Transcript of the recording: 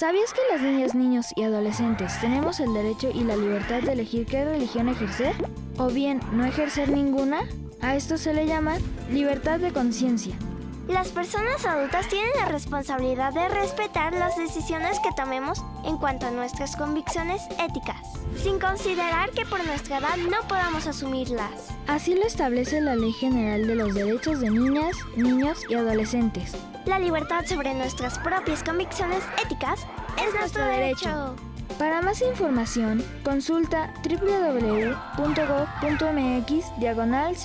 ¿Sabías que las niñas, niños y adolescentes tenemos el derecho y la libertad de elegir qué religión ejercer? ¿O bien no ejercer ninguna? A esto se le llama libertad de conciencia. Las personas adultas tienen la responsabilidad de respetar las decisiones que tomemos en cuanto a nuestras convicciones éticas, sin considerar que por nuestra edad no podamos asumirlas. Así lo establece la Ley General de los Derechos de Niñas, Niños y Adolescentes. La libertad sobre nuestras propias convicciones éticas es nuestro derecho. Para más información, consulta www.gov.mx diagonal